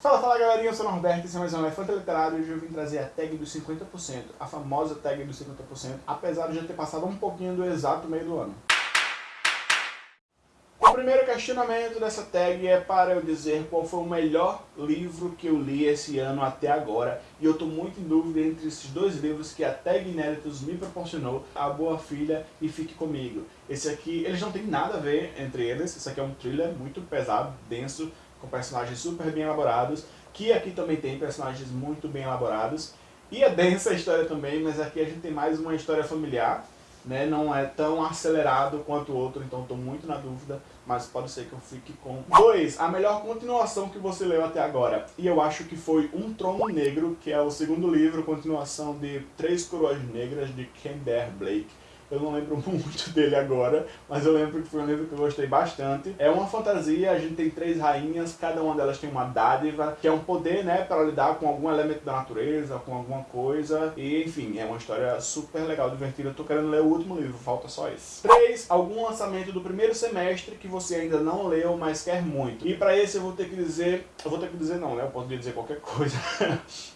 Fala, fala galerinha, eu sou o Norberto, esse é mais um Elefante Literário e hoje eu vim trazer a tag dos 50%, a famosa tag dos 50%, apesar de já ter passado um pouquinho do exato meio do ano. O primeiro questionamento dessa tag é para eu dizer qual foi o melhor livro que eu li esse ano até agora. E eu estou muito em dúvida entre esses dois livros que a tag Inéditos me proporcionou, A Boa Filha e Fique Comigo. Esse aqui, eles não tem nada a ver entre eles, esse aqui é um thriller muito pesado, denso, com personagens super bem elaborados, que aqui também tem personagens muito bem elaborados. E é densa a história também, mas aqui a gente tem mais uma história familiar, né? não é tão acelerado quanto o outro, então estou muito na dúvida, mas pode ser que eu fique com... 2. A melhor continuação que você leu até agora. E eu acho que foi Um Trono Negro, que é o segundo livro, continuação de Três Coroas Negras, de Ken Bear Blake. Eu não lembro muito dele agora, mas eu lembro que foi um livro que eu gostei bastante. É uma fantasia, a gente tem três rainhas, cada uma delas tem uma dádiva, que é um poder, né, para lidar com algum elemento da natureza, com alguma coisa. E, enfim, é uma história super legal, divertida. Eu tô querendo ler o último livro, falta só esse. 3. Algum lançamento do primeiro semestre que você ainda não leu, mas quer muito. E para esse eu vou ter que dizer... Eu vou ter que dizer não, né? Eu posso dizer qualquer coisa.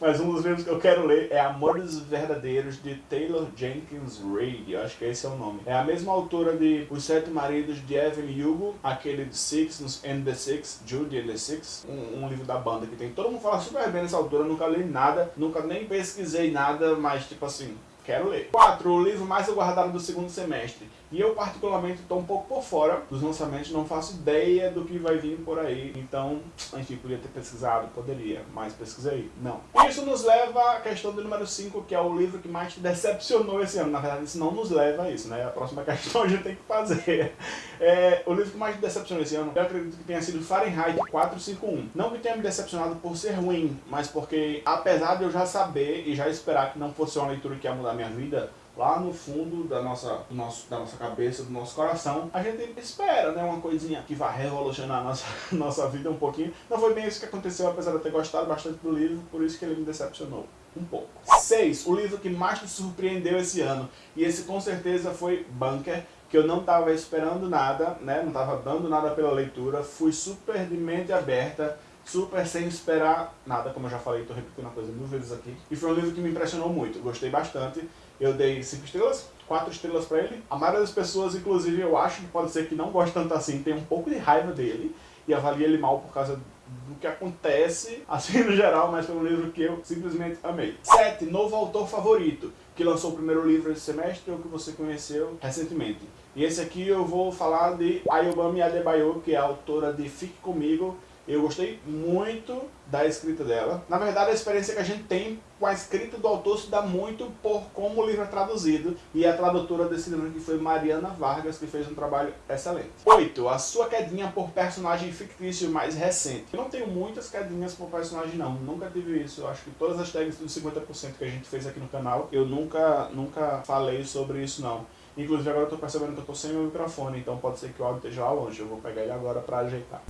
mas um dos livros que eu quero ler é Amores Verdadeiros, de Taylor Jenkins Reid. Eu acho que que esse é o nome. É a mesma autora de Os Sete Maridos de Evelyn Hugo, aquele de Six and the Six, Judy and the Six, um, um, livro da banda que tem. Todo mundo fala super bem nessa autora, nunca li nada, nunca nem pesquisei nada, mas tipo assim, quero ler. 4. O livro mais aguardado do segundo semestre. E eu particularmente estou um pouco por fora dos lançamentos, não faço ideia do que vai vir por aí. Então, enfim, podia ter pesquisado, poderia, mas pesquisei, não. Isso nos leva à questão do número 5, que é o livro que mais te decepcionou esse ano. Na verdade, isso não nos leva a isso, né? A próxima questão a gente tem que fazer. É, o livro que mais te decepcionou esse ano, eu acredito que tenha sido Fahrenheit 451. Não que tenha me decepcionado por ser ruim, mas porque, apesar de eu já saber e já esperar que não fosse uma leitura que ia mudar minha vida, lá no fundo da nossa, nosso, da nossa cabeça, do nosso coração, a gente espera, né, uma coisinha que vai revolucionar a nossa, nossa vida um pouquinho. Não foi bem isso que aconteceu, apesar de eu ter gostado bastante do livro, por isso que ele me decepcionou um pouco. 6. O livro que mais me surpreendeu esse ano, e esse com certeza foi Bunker, que eu não estava esperando nada, né, não estava dando nada pela leitura, fui super de mente aberta, super sem esperar nada, como eu já falei, estou repetindo a coisa mil vezes aqui. E foi um livro que me impressionou muito, gostei bastante. Eu dei 5 estrelas, 4 estrelas pra ele. A maioria das pessoas, inclusive, eu acho que pode ser que não goste tanto assim, tem um pouco de raiva dele e avalia ele mal por causa do que acontece, assim no geral, mas um livro que eu simplesmente amei. 7. Novo autor favorito, que lançou o primeiro livro esse semestre ou que você conheceu recentemente. E esse aqui eu vou falar de Ayobami Adebayo, que é a autora de Fique Comigo, eu gostei muito da escrita dela. Na verdade, a experiência que a gente tem com a escrita do autor se dá muito por como o livro é traduzido. E a tradutora desse livro que foi Mariana Vargas, que fez um trabalho excelente. 8. A sua quedinha por personagem fictício mais recente. Eu não tenho muitas quedinhas por personagem não, nunca tive isso. Eu acho que todas as tags dos 50% que a gente fez aqui no canal, eu nunca, nunca falei sobre isso não. Inclusive agora eu tô percebendo que eu tô sem meu microfone, então pode ser que o áudio esteja lá longe. Eu vou pegar ele agora pra ajeitar.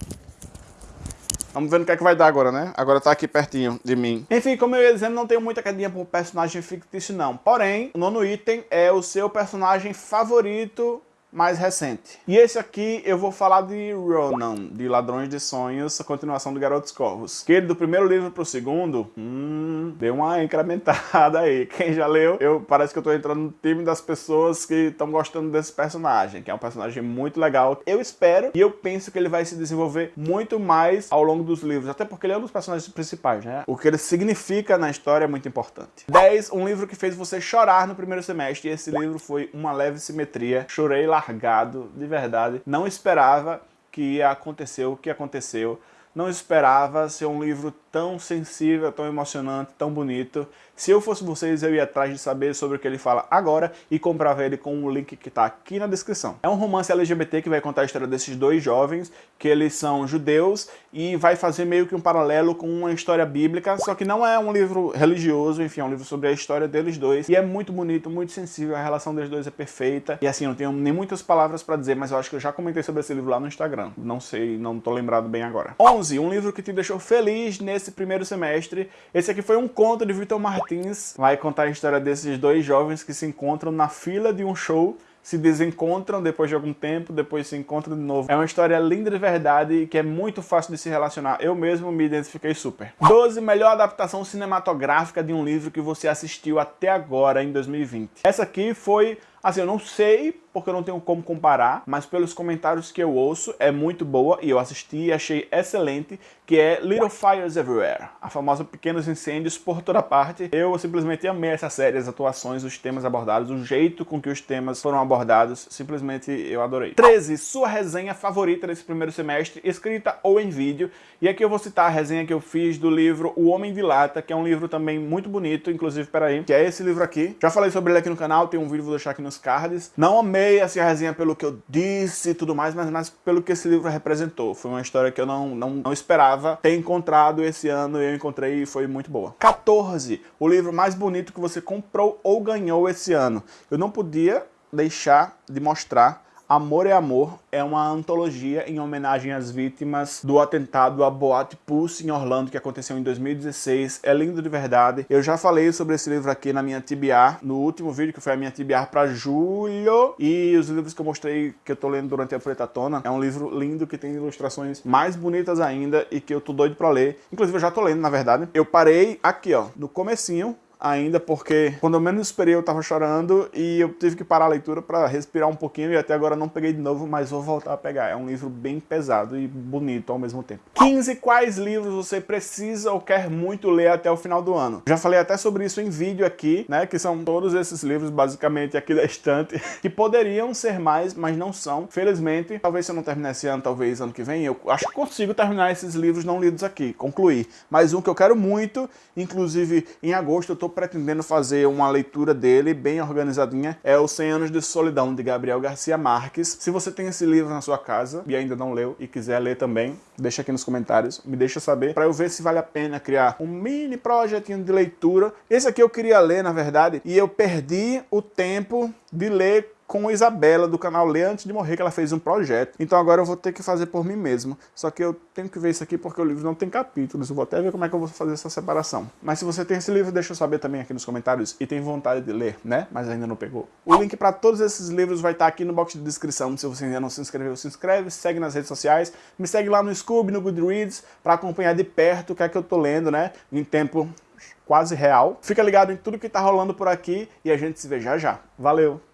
Vamos ver no que é que vai dar agora, né? Agora tá aqui pertinho de mim. Enfim, como eu ia dizendo, não tenho muita cadinha por personagem fictício, não. Porém, o nono item é o seu personagem favorito mais recente. E esse aqui eu vou falar de Ronan, de Ladrões de Sonhos, a continuação do Garotos Corvos. Que ele do primeiro livro pro segundo, hum, deu uma incrementada aí. Quem já leu, eu parece que eu tô entrando no time das pessoas que estão gostando desse personagem, que é um personagem muito legal. Eu espero e eu penso que ele vai se desenvolver muito mais ao longo dos livros, até porque ele é um dos personagens principais, né? O que ele significa na história é muito importante. 10. Um livro que fez você chorar no primeiro semestre, e esse livro foi Uma Leve Simetria. Chorei lá largado, de verdade. Não esperava que ia acontecer o que aconteceu. Não esperava ser um livro tão sensível, tão emocionante, tão bonito. Se eu fosse vocês, eu ia atrás de saber sobre o que ele fala agora e comprava ele com o link que está aqui na descrição. É um romance LGBT que vai contar a história desses dois jovens, que eles são judeus, e vai fazer meio que um paralelo com uma história bíblica, só que não é um livro religioso, enfim, é um livro sobre a história deles dois, e é muito bonito, muito sensível, a relação deles dois é perfeita, e assim, eu não tenho nem muitas palavras para dizer, mas eu acho que eu já comentei sobre esse livro lá no Instagram, não sei, não tô lembrado bem agora. 11. Um livro que te deixou feliz nesse nesse primeiro semestre. Esse aqui foi um conto de Vitor Martins, vai contar a história desses dois jovens que se encontram na fila de um show se desencontram depois de algum tempo, depois se encontram de novo. É uma história linda de verdade e que é muito fácil de se relacionar. Eu mesmo me identifiquei super. 12. Melhor adaptação cinematográfica de um livro que você assistiu até agora, em 2020. Essa aqui foi Assim, eu não sei porque eu não tenho como comparar, mas pelos comentários que eu ouço, é muito boa e eu assisti e achei excelente, que é Little Fires Everywhere, a famosa Pequenos Incêndios por toda parte. Eu simplesmente amei essa série, as atuações, os temas abordados, o jeito com que os temas foram abordados, simplesmente eu adorei. 13. Sua resenha favorita desse primeiro semestre, escrita ou em vídeo, e aqui eu vou citar a resenha que eu fiz do livro O Homem de Lata, que é um livro também muito bonito, inclusive, peraí, que é esse livro aqui. Já falei sobre ele aqui no canal, tem um vídeo, vou deixar aqui nos cards. Não amei essa resenha pelo que eu disse e tudo mais, mas mais pelo que esse livro representou. Foi uma história que eu não, não, não esperava ter encontrado esse ano e eu encontrei e foi muito boa. 14. O livro mais bonito que você comprou ou ganhou esse ano. Eu não podia deixar de mostrar Amor é Amor é uma antologia em homenagem às vítimas do atentado à Boate Pulse em Orlando, que aconteceu em 2016. É lindo de verdade. Eu já falei sobre esse livro aqui na minha TBR, no último vídeo, que foi a minha TBR para julho. E os livros que eu mostrei, que eu tô lendo durante a Pretatona, é um livro lindo que tem ilustrações mais bonitas ainda e que eu tô doido para ler. Inclusive, eu já tô lendo, na verdade. Eu parei aqui, ó, no comecinho, ainda, porque quando eu menos esperei eu tava chorando e eu tive que parar a leitura para respirar um pouquinho e até agora não peguei de novo, mas vou voltar a pegar. É um livro bem pesado e bonito ao mesmo tempo. 15 quais livros você precisa ou quer muito ler até o final do ano. Já falei até sobre isso em vídeo aqui, né, que são todos esses livros basicamente aqui da estante, que poderiam ser mais, mas não são. Felizmente, talvez se eu não terminar esse ano, talvez ano que vem, eu acho que consigo terminar esses livros não lidos aqui, concluir. Mas um que eu quero muito, inclusive em agosto eu tô pretendendo fazer uma leitura dele bem organizadinha, é o 100 Anos de Solidão, de Gabriel Garcia Marques. Se você tem esse livro na sua casa e ainda não leu e quiser ler também, deixa aqui nos comentários, me deixa saber, para eu ver se vale a pena criar um mini projetinho de leitura. Esse aqui eu queria ler, na verdade, e eu perdi o tempo de ler com a Isabela do canal Lê Antes de Morrer, que ela fez um projeto. Então agora eu vou ter que fazer por mim mesmo. Só que eu tenho que ver isso aqui porque o livro não tem capítulos. Eu vou até ver como é que eu vou fazer essa separação. Mas se você tem esse livro, deixa eu saber também aqui nos comentários e tem vontade de ler, né? Mas ainda não pegou. O link para todos esses livros vai estar aqui no box de descrição. Se você ainda não se inscreveu, se inscreve, segue nas redes sociais. Me segue lá no Scoob, no Goodreads, para acompanhar de perto o que é que eu tô lendo, né? Em tempo quase real. Fica ligado em tudo que tá rolando por aqui e a gente se vê já já. Valeu!